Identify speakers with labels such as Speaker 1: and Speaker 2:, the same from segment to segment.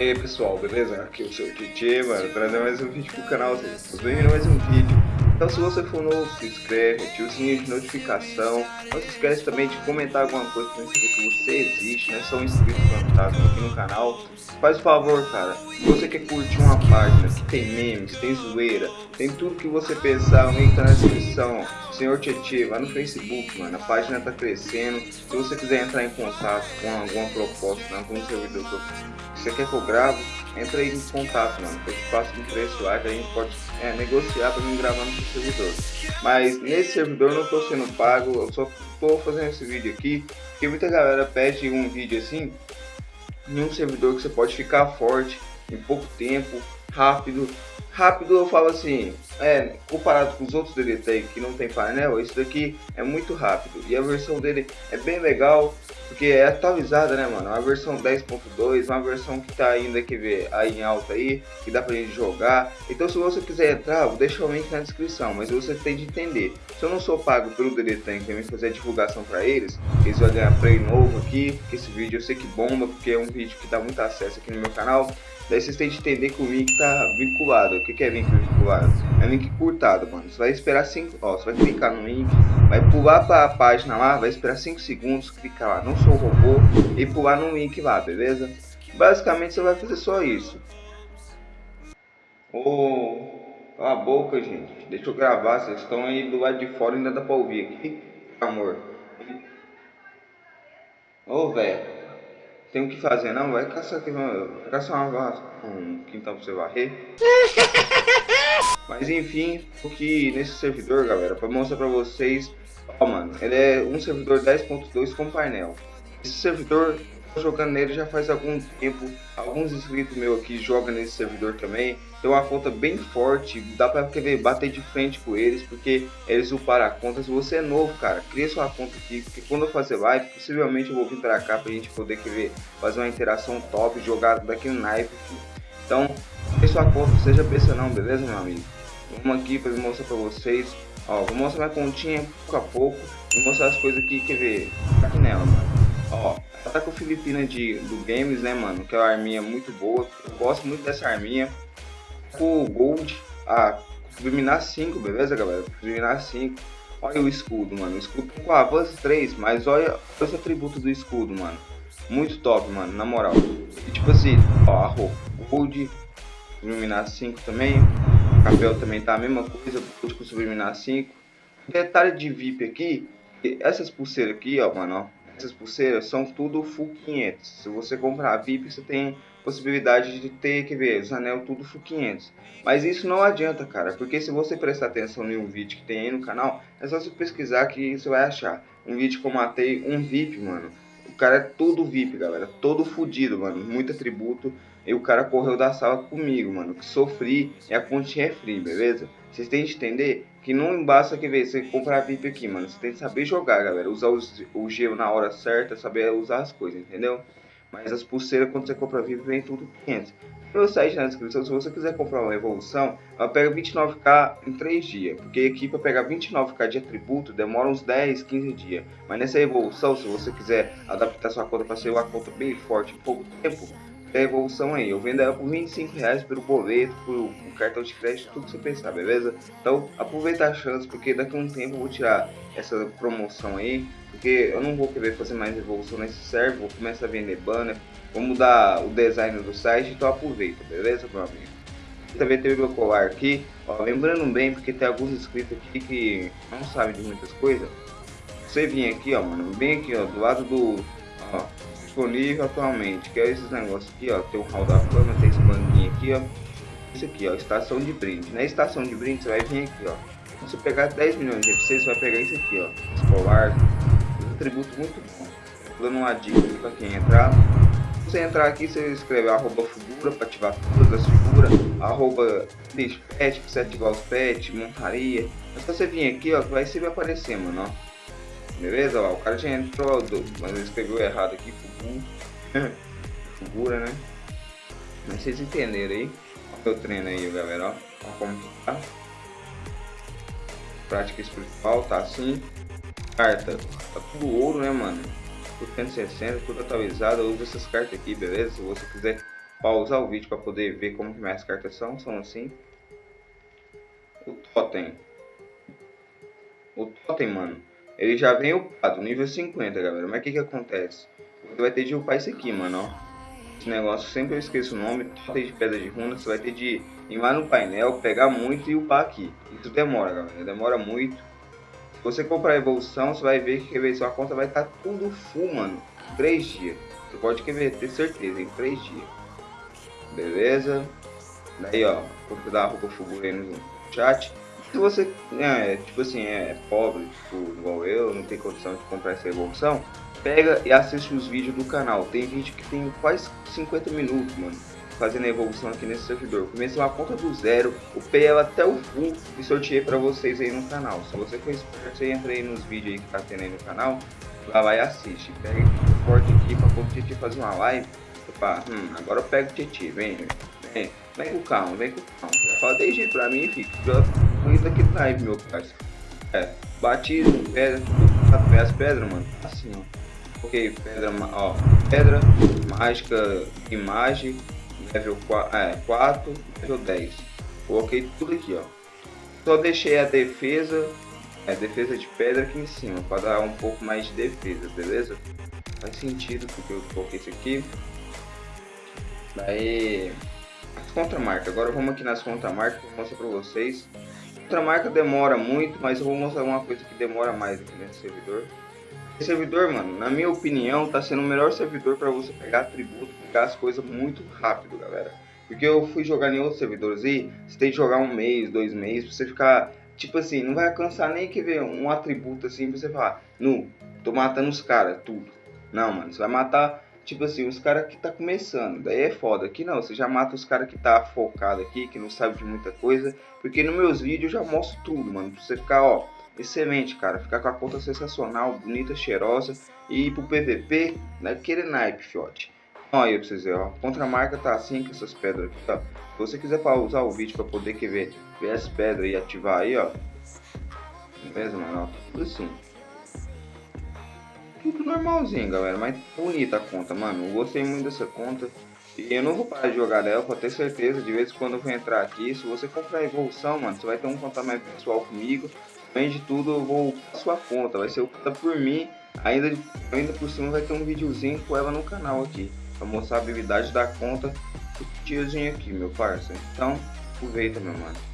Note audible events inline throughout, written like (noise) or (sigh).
Speaker 1: E aí pessoal, beleza? Aqui é o seu Titi, mano, trazendo mais um vídeo pro canal, vocês bem-vindos mais um vídeo. Então se você for novo, se inscreve, ativa o sininho de notificação. Não se esquece também de comentar alguma coisa saber que você existe, né? Só um inscrito fantasma aqui no canal. Faz o favor, cara, se você quer curtir uma página que tem memes, tem zoeira, tem tudo que você pensar, o link tá na descrição. Senhor Tietê, vai no Facebook, mano, a página tá crescendo. Se você quiser entrar em contato com alguma proposta, né, algum servidor que você quer que eu grave, entra aí em contato, mano. Eu te passo um preço lá que a gente pode é, negociar para mim gravar no seu servidor. Mas nesse servidor eu não tô sendo pago, eu só tô fazendo esse vídeo aqui, porque muita galera pede um vídeo assim, em um servidor que você pode ficar forte em pouco tempo, rápido. Rápido eu falo assim, é, comparado com os outros DDT que não tem painel, esse daqui é muito rápido. E a versão dele é bem legal, porque é atualizada, né, mano? Uma versão 10.2, uma versão que tá ainda, que ver, aí em alta aí, que dá pra gente jogar. Então se você quiser entrar, vou deixar o link na descrição, mas você tem de entender. Se eu não sou pago pelo DDT, que me fazer a divulgação pra eles, eles vão ganhar play novo aqui, porque esse vídeo eu sei que bomba, porque é um vídeo que dá muito acesso aqui no meu canal. Daí vocês têm de entender que o link tá vinculado. O que, que é link vinculado? É link curtado, mano. Você vai esperar 5. Ó, você vai clicar no link, vai pular para a página lá, vai esperar 5 segundos, clicar lá, não sou robô, e pular no link lá, beleza? Basicamente você vai fazer só isso. Ô, oh, a boca, gente. Deixa eu gravar. Vocês estão aí do lado de fora ainda dá pra ouvir aqui. Amor. Ô, oh, velho. Tem o que fazer, não? Vai caçar aqui, vai caçar uma, um quintal pra você varrer. (laughs) Mas enfim, aqui nesse servidor, galera, pra mostrar pra vocês. Ó, mano, ele é um servidor 10.2 com painel. Esse servidor jogando nele já faz algum tempo. Alguns inscritos meus aqui jogam nesse servidor também. Tem uma conta bem forte, dá pra querer bater de frente com eles, porque eles uparam a conta. Se você é novo, cara, cria sua conta aqui, porque quando eu fazer live, possivelmente eu vou vir pra cá pra gente poder querer fazer uma interação top, jogar daquele naipe. Então, cria sua conta, seja besta não, beleza, meu amigo? Vamos aqui pra mostrar pra vocês. Ó, vou mostrar minha continha pouco a pouco e mostrar as coisas aqui, quer ver? Aqui nela, mano. Ó, tá com Filipina de, do Games, né, mano? Que é uma arminha muito boa. Eu gosto muito dessa arminha. Com o Gold, a Fulminar 5, beleza, galera? Fulminar 5. Olha o escudo, mano. O escudo com avanço 3, mas olha os atributos do escudo, mano. Muito top, mano, na moral. E tipo assim, ó, a roupa. Gold, Fulminar 5 também. O cabelo também tá a mesma coisa, Gold com Fulminar 5. Detalhe de VIP aqui, essas pulseiras aqui, ó, mano, ó essas pulseiras são tudo full 500. Se você comprar VIP, você tem possibilidade de ter, que ver, os anel tudo full 500. Mas isso não adianta, cara, porque se você prestar atenção em um vídeo que tem aí no canal, é só você pesquisar que você vai achar. Um vídeo que eu matei um VIP, mano. Cara é todo VIP, galera, todo fudido, mano, muito atributo. E o cara correu da sala comigo, mano, que sofri e a continha é free, beleza? Vocês têm que entender que não basta que ver, você comprar VIP aqui, mano. Você tem que saber jogar, galera. Usar os, o gelo na hora certa, saber usar as coisas, entendeu? Mas as pulseiras, quando você compra VIP, vem tudo 500. Meu site na descrição, se você quiser comprar uma evolução, ela pega 29k em 3 dias. Porque aqui para pegar 29k de atributo demora uns 10, 15 dias. Mas nessa evolução, se você quiser adaptar sua conta para ser uma conta bem forte em pouco tempo, a evolução aí. Eu vendo ela por 25 reais pelo boleto, por, cartão de crédito, tudo que você pensar, beleza? Então aproveita a chance, porque daqui a um tempo eu vou tirar essa promoção aí, porque eu não vou querer fazer mais evolução nesse server, vou começar a vender banner, vou mudar o design do site, então aproveita, beleza, meu amigo? Também teve meu colar aqui, ó, lembrando bem, porque tem alguns inscritos aqui que não sabem de muitas coisas. Você vir aqui, ó, mano, bem aqui, ó, do lado do, ó, disponível atualmente, que é esses negócios aqui, ó, tem o hall da fama, tem esse banquinho aqui, ó, isso aqui, ó, estação de brinde. Na estação de brinde você vai vir aqui, ó, se você pegar 10 milhões de FC, você vai pegar isso aqui, ó, escolar, um atributo muito bom. Dando uma dica pra quem entrar. Se você entrar aqui, você escreve arroba figura para ativar todas as figuras, arroba pet pra você ativar os pets, montaria. Mas se você vir aqui, ó, vai sempre aparecer, mano, ó. Beleza? Ó, o cara já entrou, mas ele escreveu errado aqui, Fugu. (laughs) Figura, né? Mas vocês entenderam aí. Olha o treino aí, galera, ó. Como tá. Prática espiritual, tá assim. Carta, tá tudo ouro, né, mano? Por 160, tudo atualizado. Usa essas cartas aqui, beleza? Se você quiser pausar o vídeo para poder ver como que minhas cartas são, são assim. O Totem. O Totem, mano, ele já vem upado, nível 50, galera. Mas o que que acontece? Você vai ter de upar isso aqui, mano, ó. Esse negócio, sempre eu esqueço o nome, Totem de Pedra de Runa. Você vai ter de ir lá no painel, pegar muito e upar aqui. Isso demora, galera, demora muito. Se você comprar a evolução, você vai ver que sua conta vai estar tá tudo full, mano. 3 dias. Você pode ter certeza, em 3 dias. Beleza? Daí, ó, vou dar a roupa full aí no chat. Se você, é, tipo assim, é pobre, tipo, igual eu, não tem condição de comprar essa evolução, pega e assiste os vídeos do canal. Tem vídeo que tem quase 50 minutos, mano, fazendo a evolução aqui nesse servidor. Comecei uma conta do zero, upei ela até o full e sorteei pra vocês aí no canal. Se você for esperto, você entra aí nos vídeos aí que tá tendo aí no canal, lá vai e assiste. Pega o corte aqui pra poder fazer uma live. Opa, hum, agora eu pego o Titi, vem, vem, vem com calma, vem com calma. Já fala desde pra mim, fica isso aqui tá aí, meu parceiro. É, batismo, pedra, as pedras, mano, assim, ó. Ok, pedra, ó, pedra, mágica, imagem, level 4, é, 4, level 10. Coloquei tudo aqui, ó. Só deixei a defesa, é, defesa de pedra aqui em cima, para dar um pouco mais de defesa, beleza? Faz sentido porque eu coloquei isso aqui. Daí, as contramarcas. Agora vamos aqui nas contramarcas, vou mostrar para vocês Outra marca demora muito, mas eu vou mostrar uma coisa que demora mais aqui nesse servidor. Esse servidor, mano, na minha opinião, tá sendo o melhor servidor para você pegar atributo, pegar as coisas muito rápido, galera. Porque eu fui jogar em outros servidores e você tem que jogar um mês, dois meses, pra você ficar, tipo assim, não vai alcançar nem que ver um atributo assim pra você falar, nu, tô matando os caras, tudo. Não, mano, você vai matar tipo assim, os caras que tá começando, daí é foda. Aqui não, você já mata os caras que tá focado aqui, que não sabe de muita coisa, porque nos meus vídeos eu já mostro tudo, mano, pra você ficar, ó, excelente, cara, ficar com a conta sensacional, bonita, cheirosa, e ir pro PVP, naquele naipe, fiote. Ó, aí pra vocês verem, ó, a contramarca tá assim com essas pedras aqui, ó. Se você quiser pausar o vídeo pra poder que ver, ver as pedras e ativar aí, ó. Beleza, mano, ó, tudo assim tudo normalzinho, galera. Mas bonita a conta, mano. Eu gostei muito dessa conta. E eu não vou parar de jogar dela, pra ter certeza. De vez em quando eu vou entrar aqui. Se você comprar evolução, mano, você vai ter um contato mais pessoal comigo. Além de tudo, eu vou a sua conta. Vai ser conta por mim. Ainda, ainda por cima vai ter um videozinho com ela no canal aqui. Pra mostrar a habilidade da conta tiozinho aqui, meu parceiro. Então, aproveita, meu mano.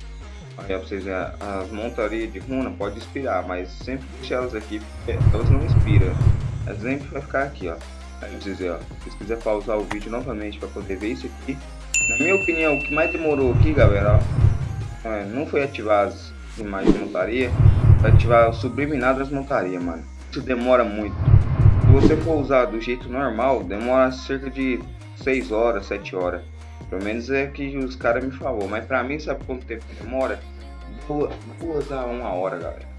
Speaker 1: Aí pra vocês verem, as montarias de runa pode inspirar, mas sempre deixar elas aqui, porque elas não inspiram. Elas sempre vai ficar aqui, ó. Aí vocês ó. Se quiserem pausar o vídeo novamente para poder ver isso aqui. Na minha opinião, o que mais demorou aqui, galera, ó, é, não foi ativar as imagens de montaria, foi ativar o subliminado das montarias, mano. Isso demora muito. Se você for usar do jeito normal, demora cerca de 6 horas, 7 horas. Pelo menos é que os caras me falou. Mas pra mim, sabe quanto tempo demora? Duas a uma hora, galera.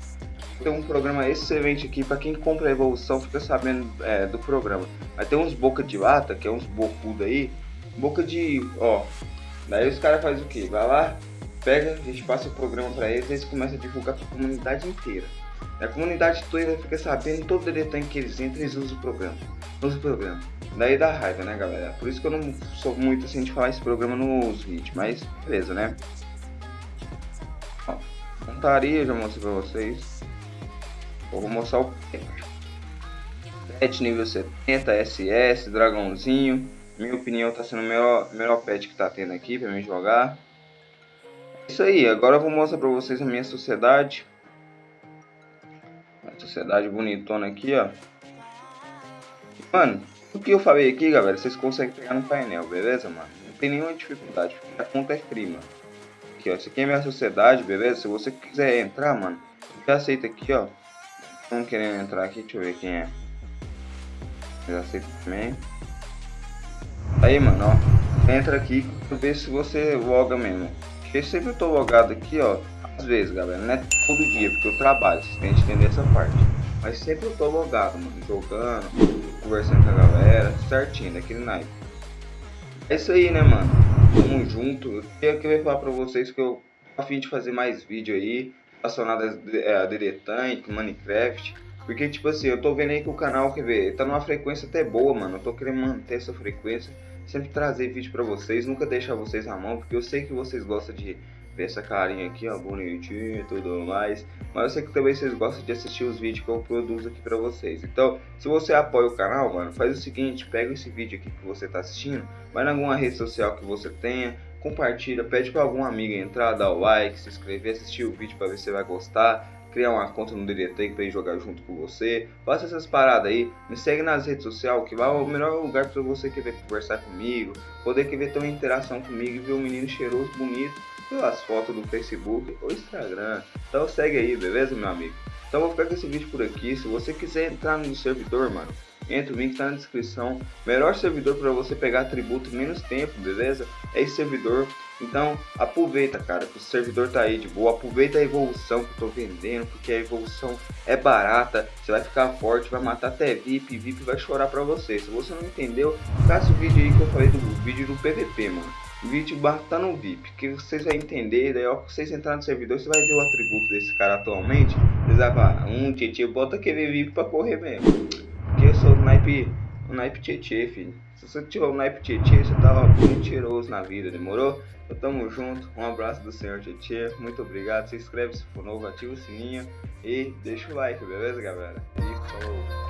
Speaker 1: Tem um programa excelente aqui para quem compra a evolução fica sabendo é, do programa. Mas tem uns boca de lata, que é uns bocudo aí. Boca de. ó. Daí os caras fazem o que? Vai lá, pega, a gente passa o programa para eles e eles começam a divulgar para a comunidade inteira. A comunidade toda fica sabendo, todo detalhe que eles entram, eles usam o programa. Usam o programa. Daí dá raiva, né, galera? Por isso que eu não sou muito assim de falar esse programa nos vídeos, mas beleza, né? Ó, montaria, já mostrei pra vocês. Vou mostrar o pet nível 70, SS, dragãozinho. Minha opinião tá sendo o melhor, melhor pet que tá tendo aqui pra mim jogar. É isso aí, agora eu vou mostrar pra vocês a minha sociedade. Sociedade bonitona aqui, ó. Mano, o que eu falei aqui, galera, vocês conseguem pegar no painel, beleza, mano? Não tem nenhuma dificuldade, a conta é free, mano. Aqui, ó, isso aqui é minha sociedade, beleza? Se você quiser entrar, mano, já aceita aqui, ó. Estão querendo entrar aqui, deixa eu ver quem é. Já aceita também. Aí, mano, ó. Entra aqui ver se você loga mesmo. Porque sempre eu tô logado aqui, ó. Às vezes, galera, não é todo dia, porque eu trabalho, vocês têm que entender essa parte. Mas sempre eu tô logado, mano, jogando, conversando com a galera, certinho, daquele naipe. É isso aí, né, mano? Tamo junto. Eu queria falar pra vocês que eu a fim de fazer mais vídeo aí, relacionado a DD Tank, Minecraft. Porque, tipo assim, eu tô vendo aí que o canal, quer ver, tá numa frequência até boa, mano. Eu tô querendo manter essa frequência. sempre trazer vídeo para vocês, nunca deixar vocês na mão, porque eu sei que vocês gostam de ver essa carinha aqui, ó, bonitinho e tudo mais. Mas eu sei que também vocês gostam de assistir os vídeos que eu produzo aqui pra vocês. Então, se você apoia o canal, mano, faz o seguinte, pega esse vídeo aqui que você tá assistindo, vai em alguma rede social que você tenha, compartilha, pede para algum amigo entrar, dar o like, se inscrever, assistir o vídeo para ver se você vai gostar, criar uma conta no DDT para ir jogar junto com você. Faça essas paradas aí, me segue nas redes sociais, que vai o melhor lugar para você querer conversar comigo, poder querer ter uma interação comigo e ver um menino cheiroso, bonito, pelas fotos do Facebook ou Instagram. Então segue aí, beleza, meu amigo? Então vou ficar com esse vídeo por aqui. Se você quiser entrar no servidor, mano, entra, o link está na descrição. Melhor servidor para você pegar atributo menos tempo, beleza? É esse servidor. Então aproveita, cara, que o servidor tá aí de boa. Aproveita a evolução que eu tô vendendo, porque a evolução é barata. Você vai ficar forte, vai matar até VIP. VIP vai chorar pra você. Se você não entendeu, caça o vídeo aí que eu falei do vídeo do PVP, mano. Vídeo tá no VIP, que vocês vão entender. Daí, ó, vocês entrarem no servidor, você vai ver o atributo desse cara atualmente. Vocês vão falar, um tietê, bota aquele VIP pra correr mesmo. Porque eu sou o naipe, o naipe tietê, filho. Se você tiver o naipe tietê, você tá mentiroso na vida, demorou? Então tamo junto, um abraço do senhor Tietê, muito obrigado, se inscreve se for novo, ativa o sininho e deixa o like, beleza galera? E falou!